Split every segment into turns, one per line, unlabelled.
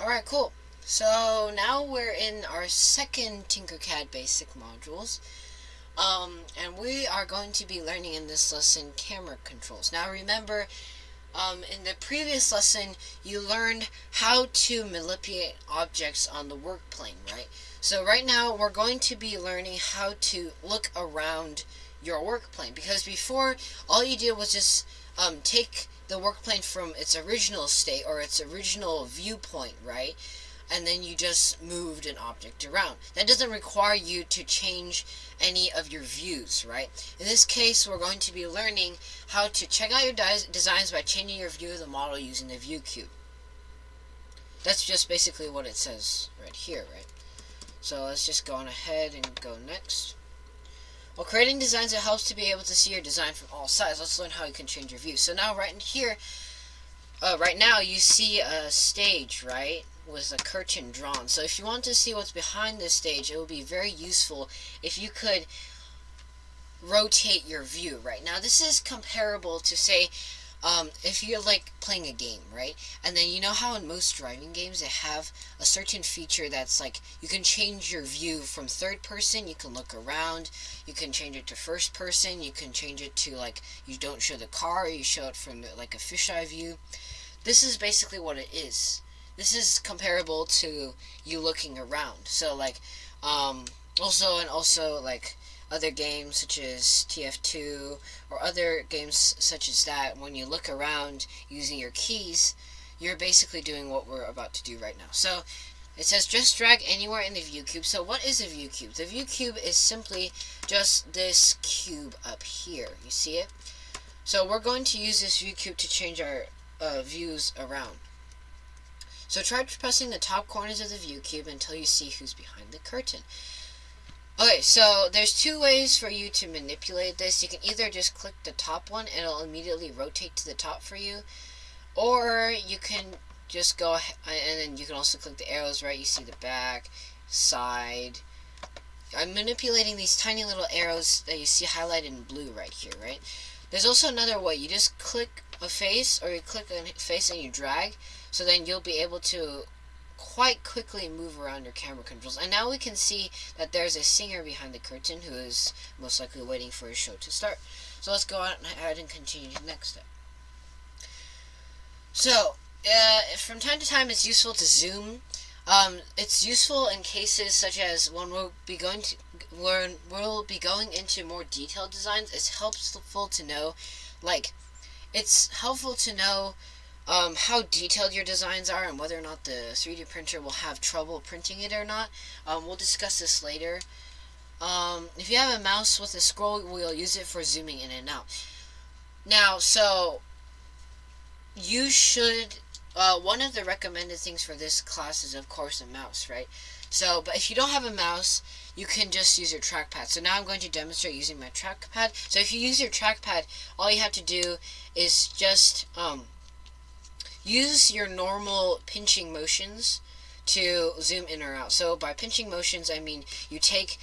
Alright, cool. So now we're in our second Tinkercad basic modules. Um, and we are going to be learning in this lesson camera controls. Now remember, um, in the previous lesson, you learned how to manipulate objects on the work plane, right? So right now, we're going to be learning how to look around your work plane. Because before, all you did was just um, take the work plane from its original state or its original viewpoint, right? And then you just moved an object around. That doesn't require you to change any of your views, right? In this case, we're going to be learning how to check out your designs by changing your view of the model using the view cube. That's just basically what it says right here, right? So let's just go on ahead and go next. While creating designs, it helps to be able to see your design from all sides. Let's learn how you can change your view. So now right in here, uh, right now you see a stage, right? With a curtain drawn. So if you want to see what's behind this stage, it would be very useful if you could rotate your view, right? Now this is comparable to say um, if you're like playing a game, right? And then you know how in most driving games they have a certain feature that's like you can change your view from third person, you can look around, you can change it to first person, you can change it to like you don't show the car, you show it from like a fisheye view. This is basically what it is. This is comparable to you looking around. So like um also and also like other games such as TF2 or other games such as that, when you look around using your keys, you're basically doing what we're about to do right now. So it says just drag anywhere in the view cube. So what is a view cube? The view cube is simply just this cube up here. You see it? So we're going to use this view cube to change our uh, views around. So try pressing the top corners of the view cube until you see who's behind the curtain. Okay, so there's two ways for you to manipulate this. You can either just click the top one and it'll immediately rotate to the top for you. Or you can just go ahead, and then you can also click the arrows, right? You see the back, side. I'm manipulating these tiny little arrows that you see highlighted in blue right here, right? There's also another way. You just click a face or you click a face and you drag. So then you'll be able to quite quickly move around your camera controls. And now we can see that there's a singer behind the curtain who is most likely waiting for his show to start. So let's go ahead and continue to the next step. So, uh, from time to time it's useful to zoom. Um, it's useful in cases such as when we'll be going to when we'll be going into more detailed designs. It's helpful to know, like, it's helpful to know um, how detailed your designs are and whether or not the 3D printer will have trouble printing it or not. Um, we'll discuss this later. Um, if you have a mouse with a scroll wheel, use it for zooming in and out. Now, so you should, uh, one of the recommended things for this class is, of course, a mouse, right? So, but if you don't have a mouse, you can just use your trackpad. So now I'm going to demonstrate using my trackpad. So if you use your trackpad, all you have to do is just, um, use your normal pinching motions to zoom in or out. So by pinching motions, I mean you take,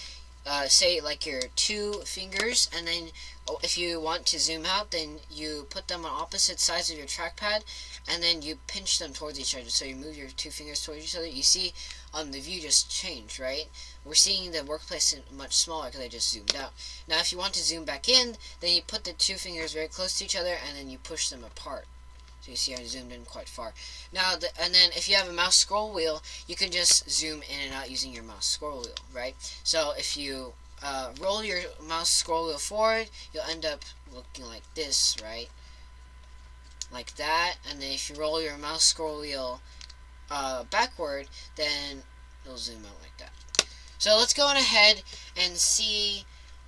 uh, say, like your two fingers, and then oh, if you want to zoom out, then you put them on opposite sides of your trackpad, and then you pinch them towards each other. So you move your two fingers towards each other. You see um, the view just changed, right? We're seeing the workplace much smaller because I just zoomed out. Now if you want to zoom back in, then you put the two fingers very close to each other, and then you push them apart. So you see I zoomed in quite far. Now, the, and then if you have a mouse scroll wheel, you can just zoom in and out using your mouse scroll wheel, right? So if you uh, roll your mouse scroll wheel forward, you'll end up looking like this, right? Like that. And then if you roll your mouse scroll wheel uh, backward, then it'll zoom out like that. So let's go on ahead and see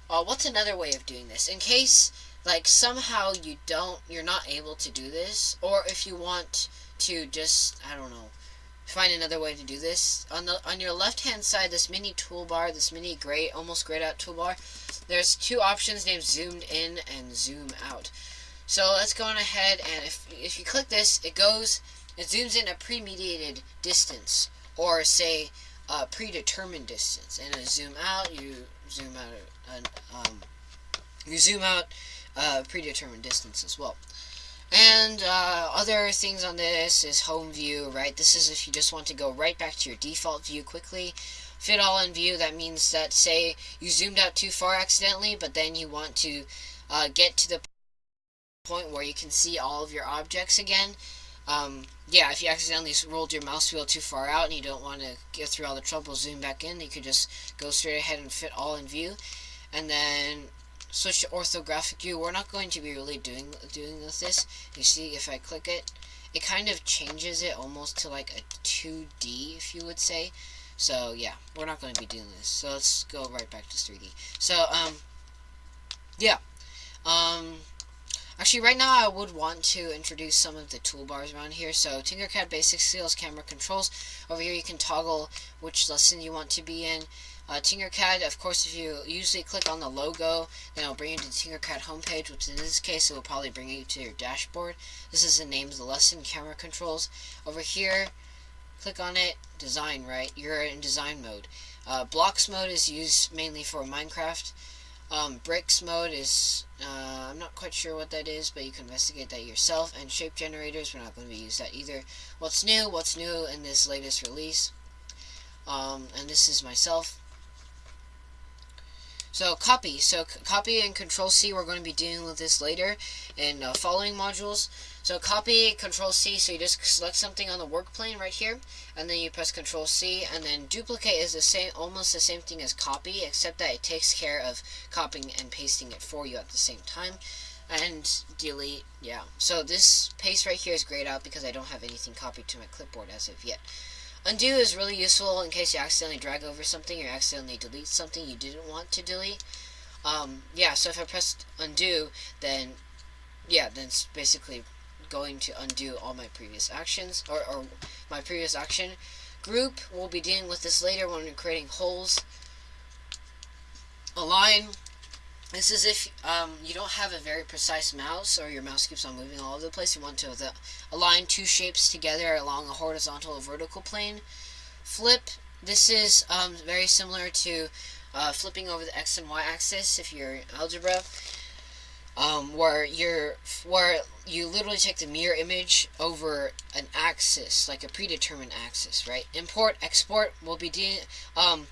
uh, what's another way of doing this. In case like somehow you don't you're not able to do this or if you want to just I don't know find another way to do this. On the on your left hand side this mini toolbar this mini gray almost grayed out toolbar there's two options named zoomed in and zoom out. So let's go on ahead and if if you click this it goes it zooms in a pre-mediated distance or say a predetermined distance and a zoom out you zoom out um, you zoom out uh, predetermined distance as well. And uh, other things on this is home view, right? This is if you just want to go right back to your default view quickly. Fit all in view, that means that, say, you zoomed out too far accidentally, but then you want to uh, get to the point where you can see all of your objects again. Um, yeah, if you accidentally rolled your mouse wheel too far out and you don't want to get through all the trouble, zoom back in, you could just go straight ahead and fit all in view. And then switch to orthographic view. We're not going to be really doing doing with this. You see, if I click it, it kind of changes it almost to like a 2D, if you would say. So yeah, we're not going to be doing this. So let's go right back to 3D. So um, yeah, um, actually right now I would want to introduce some of the toolbars around here. So Tinkercad Basic Skills Camera Controls. Over here you can toggle which lesson you want to be in. Uh, Tinkercad, of course, if you usually click on the logo, then it'll bring you to the Tinkercad homepage, which in this case, it will probably bring you to your dashboard. This is the name of the lesson, camera controls. Over here, click on it, design, right? You're in design mode. Uh, blocks mode is used mainly for Minecraft. Um, bricks mode is, uh, I'm not quite sure what that is, but you can investigate that yourself. And shape generators, we're not going to be used that either. What's new? What's new in this latest release? Um, and this is myself. So copy. So copy and control C, we're going to be dealing with this later in uh, following modules. So copy, control C, so you just select something on the work plane right here, and then you press control C, and then duplicate is the same, almost the same thing as copy, except that it takes care of copying and pasting it for you at the same time. And delete, yeah. So this paste right here is grayed out because I don't have anything copied to my clipboard as of yet. Undo is really useful in case you accidentally drag over something or accidentally delete something you didn't want to delete. Um, yeah, so if I press undo, then, yeah, then it's basically going to undo all my previous actions, or, or my previous action. Group, we'll be dealing with this later when we're creating holes. Align, this is if um, you don't have a very precise mouse or your mouse keeps on moving all over the place. You want to the, align two shapes together along a horizontal or vertical plane. Flip, this is um, very similar to uh, flipping over the x and y axis if you're in algebra. Um, where you're where you literally take the mirror image over an axis, like a predetermined axis, right? Import, export will be de um,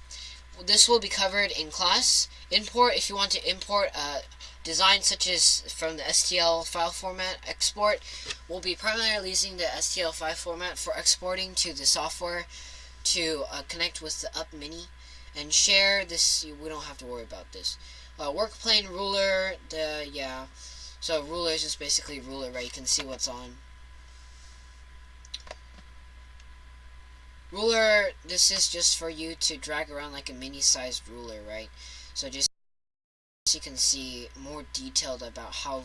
this will be covered in class. Import, if you want to import a design such as from the STL file format, export will be primarily using the STL file format for exporting to the software to uh, connect with the Up Mini. And share, this, we don't have to worry about this. Uh, work plane ruler, the, yeah. So ruler is basically ruler, right? You can see what's on. Ruler, this is just for you to drag around like a mini-sized ruler, right? So just so you can see more detailed about how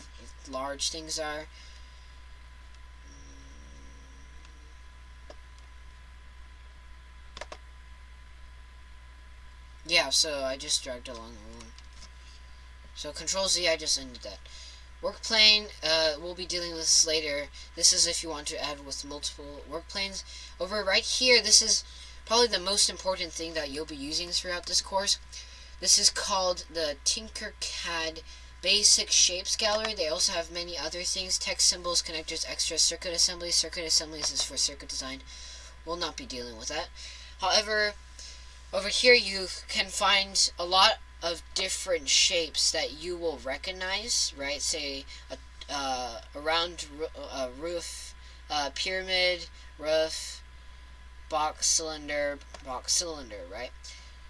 large things are. Yeah, so I just dragged along the ruler. So Control Z, I just ended that. Work plane, uh, we'll be dealing with this later. This is if you want to add with multiple work planes. Over right here, this is probably the most important thing that you'll be using throughout this course. This is called the Tinkercad Basic Shapes Gallery. They also have many other things, text symbols, connectors, extra circuit assemblies. Circuit assemblies is for circuit design. We'll not be dealing with that. However, over here you can find a lot of different shapes that you will recognize, right? Say a, uh, a round a roof, uh, pyramid, roof, box cylinder, box cylinder, right?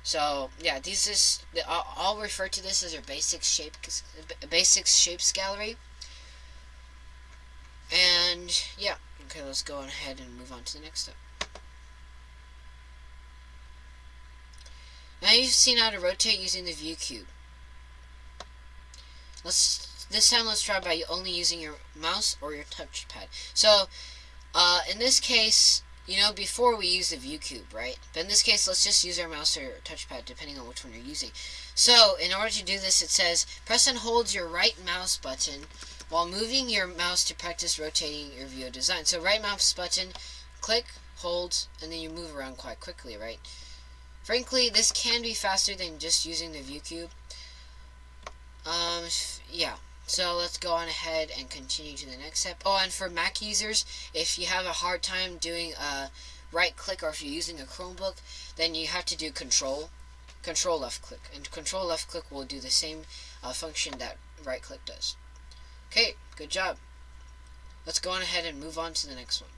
So yeah, these is I'll, refer to this as our basic shape basics shapes gallery. And yeah, okay, let's go ahead and move on to the next step. Now you've seen how to rotate using the view cube. Let's this time let's try by only using your mouse or your touchpad. So uh, in this case, you know, before we use the view cube, right? But in this case, let's just use our mouse or touchpad, depending on which one you're using. So, in order to do this, it says, press and hold your right mouse button while moving your mouse to practice rotating your view design. So, right mouse button, click, hold, and then you move around quite quickly, right? Frankly, this can be faster than just using the view cube. Um, yeah. So let's go on ahead and continue to the next step. Oh, and for Mac users, if you have a hard time doing a right click or if you're using a Chromebook, then you have to do control, control left click. And control left click will do the same uh, function that right click does. Okay, good job. Let's go on ahead and move on to the next one.